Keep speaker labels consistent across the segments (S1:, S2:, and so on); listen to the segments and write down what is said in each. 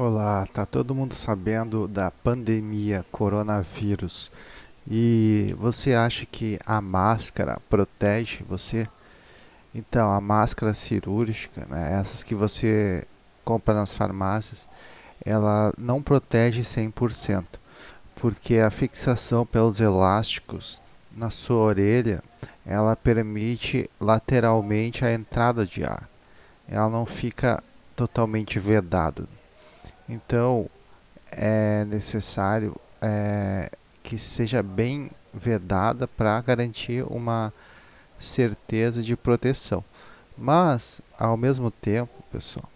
S1: Olá, tá todo mundo sabendo da pandemia coronavírus e você acha que a máscara protege você? Então, a máscara cirúrgica, né, essas que você compra nas farmácias, ela não protege 100%, porque a fixação pelos elásticos na sua orelha, ela permite lateralmente a entrada de ar. Ela não fica totalmente vedado. Então, é necessário é, que seja bem vedada para garantir uma certeza de proteção. Mas, ao mesmo tempo, pessoal,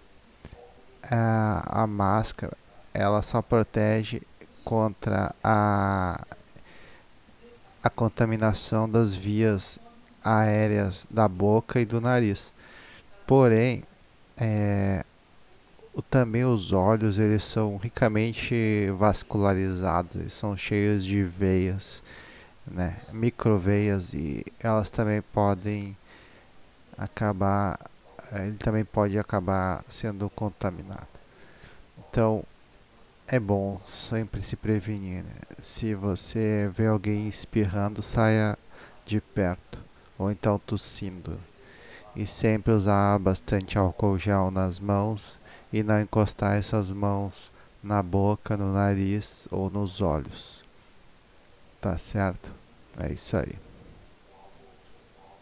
S1: a, a máscara ela só protege contra a, a contaminação das vias aéreas da boca e do nariz. Porém, é, também os olhos eles são ricamente vascularizados, eles são cheios de veias, né, microveias e elas também podem acabar, ele também pode acabar sendo contaminado. Então é bom sempre se prevenir. Né? Se você vê alguém espirrando, saia de perto ou então tossindo. E sempre usar bastante álcool gel nas mãos e não encostar essas mãos na boca, no nariz ou nos olhos. Tá certo? É isso aí.